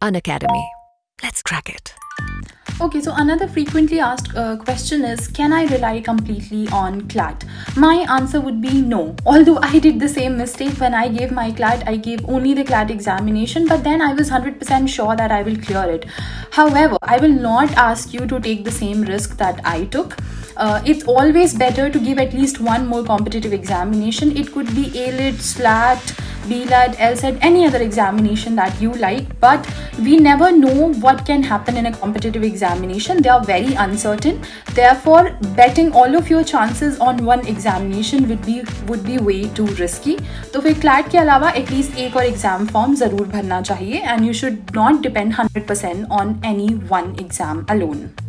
Unacademy. Let's crack it. Okay, so another frequently asked uh, question is Can I rely completely on CLAT? My answer would be no. Although I did the same mistake when I gave my CLAT, I gave only the CLAT examination, but then I was 100% sure that I will clear it. However, I will not ask you to take the same risk that I took. Uh, it's always better to give at least one more competitive examination. It could be AILET, SLAT, BLAT, LSAT, any other examination that you like, but we never know what can happen in a competitive examination. They are very uncertain. Therefore, betting all of your chances on one examination would be would be way too risky. तो फिर CLAT के अलावा at least एक और exam form ज़रूर भरना चाहिए and you should not depend 100% on any one exam alone.